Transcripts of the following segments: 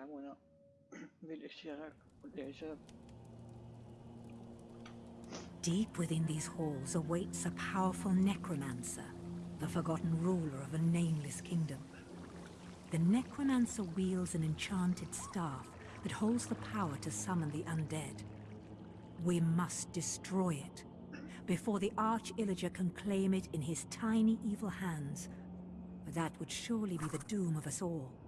ben bunu birleştirerek buradayacağım. Deep within these halls awaits a powerful necromancer, the forgotten ruler of a nameless kingdom. The necromancer wields an enchanted staff that holds the power to summon the undead. We must destroy it before the Arch-Illager can claim it in his tiny evil hands. But that would surely be the doom of us all.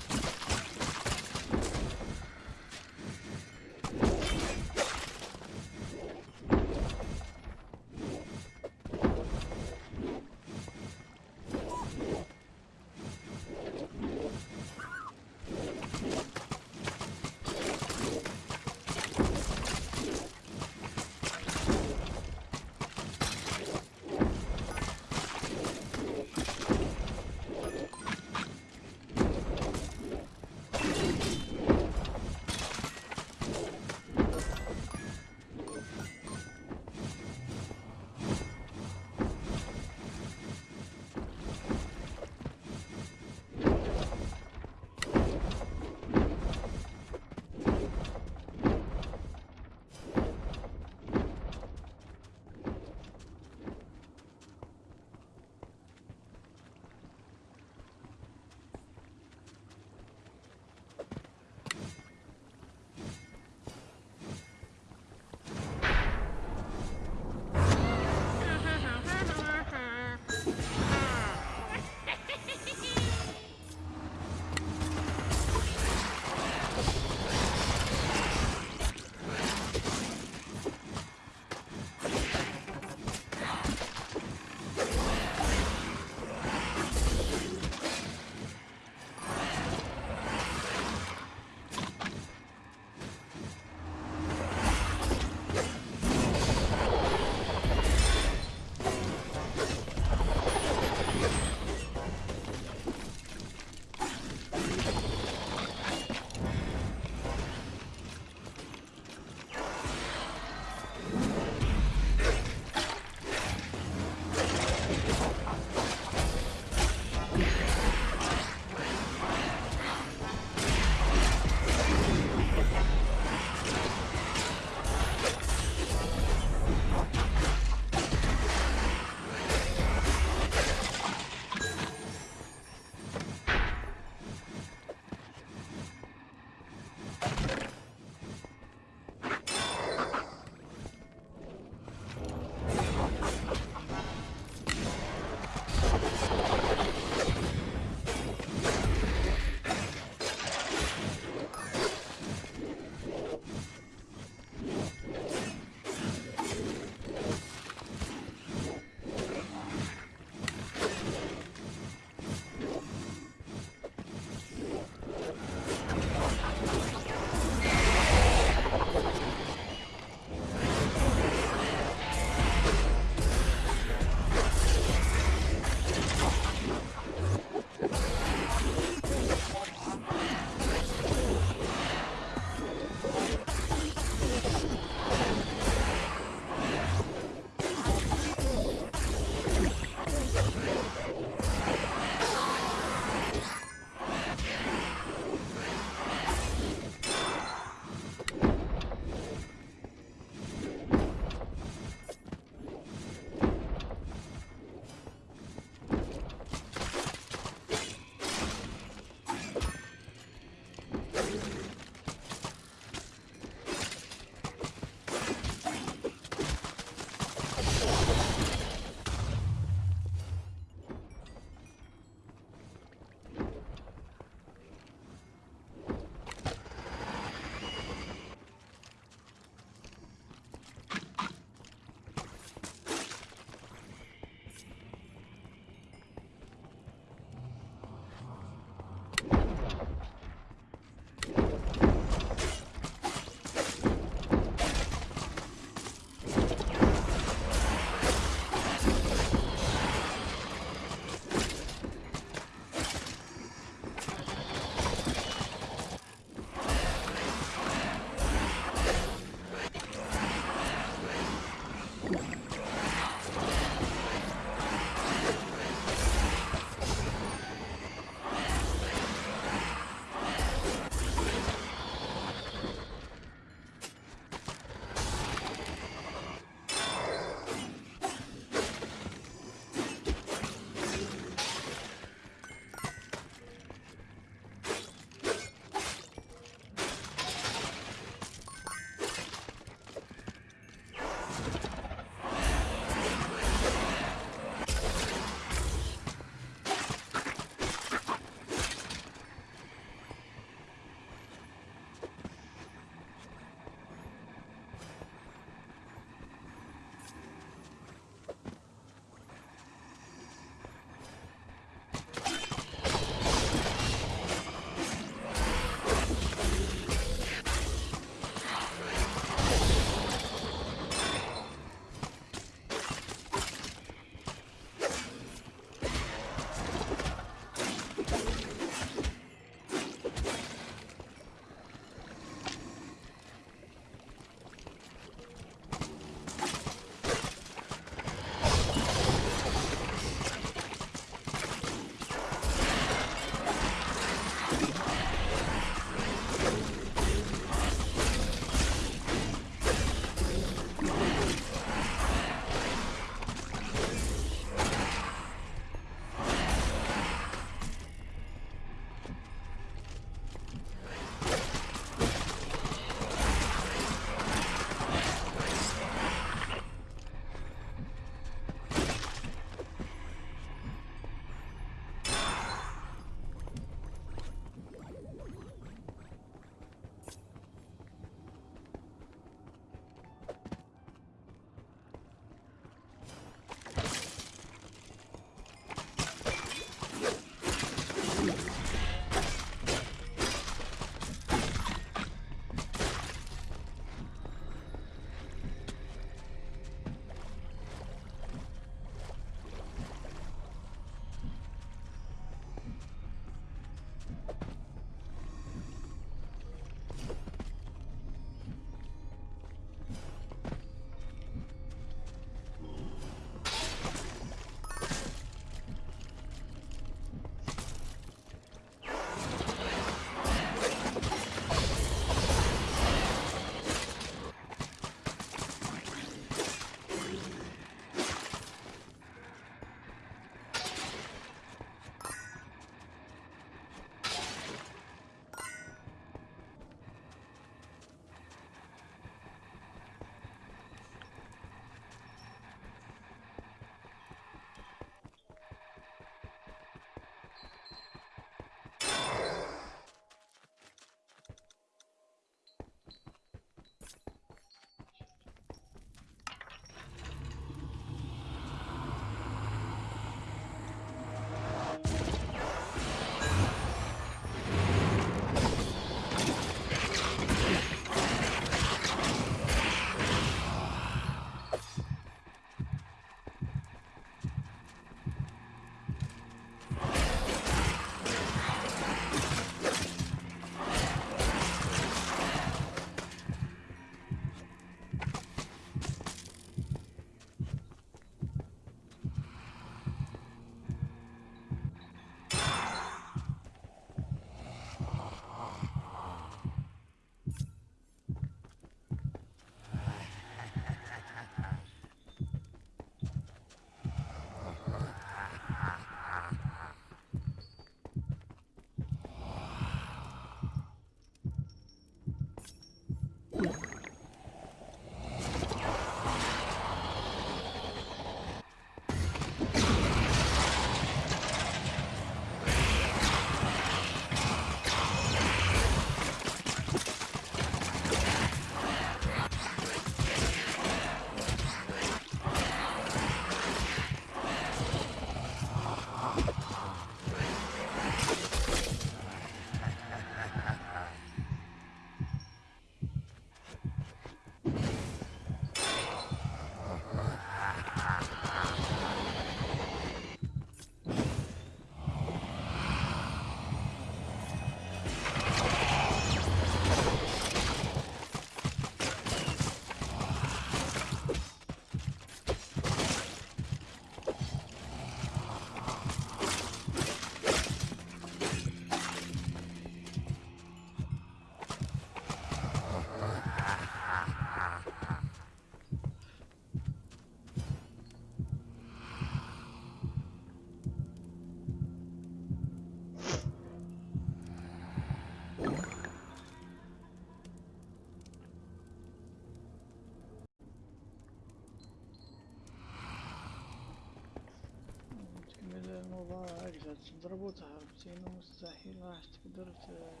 الله اجهز ضربوا تهربتين مستحيل راح تقدر ت-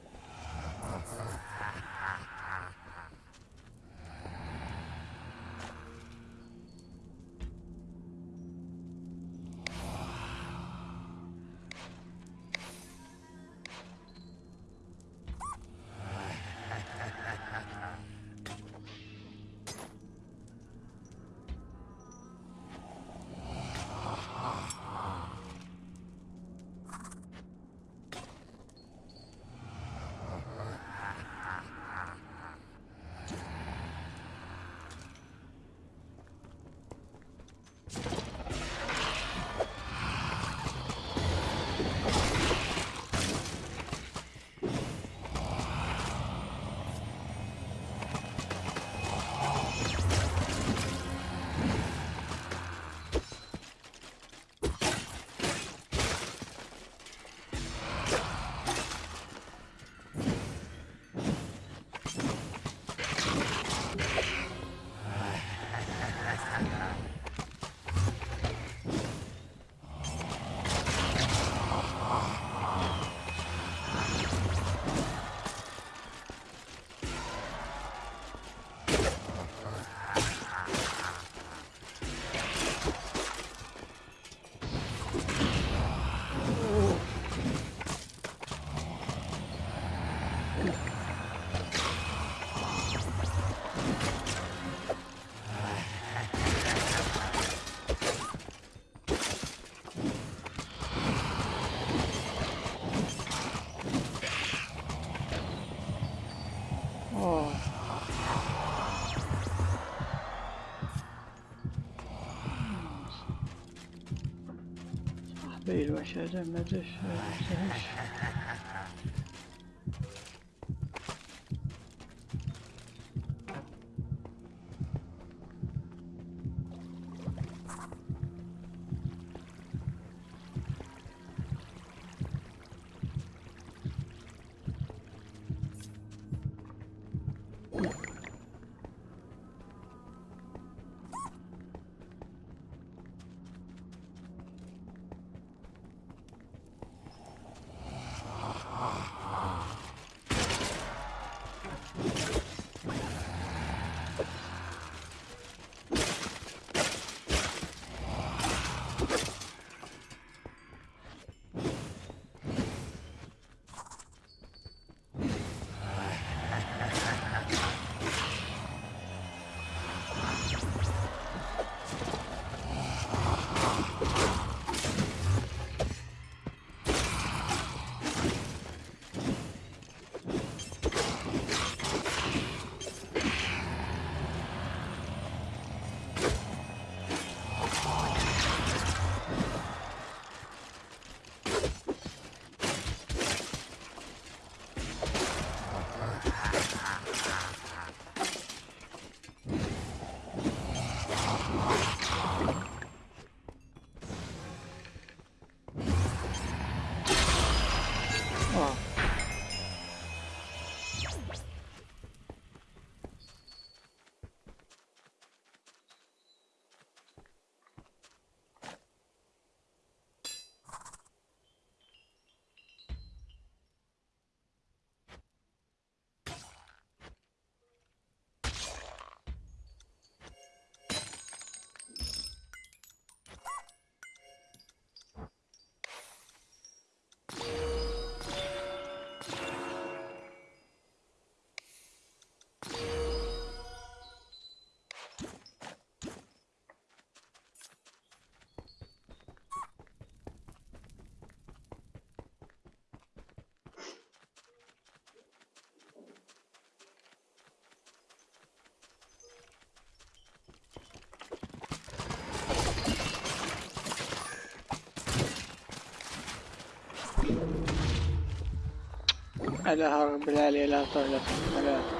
Değil başaracağım nedir? Başaracağım. على هرم العالمين لا تغلق الملاذ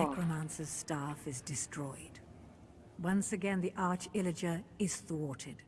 necromancer's staff is destroyed. Once again, the Arch Illager is thwarted.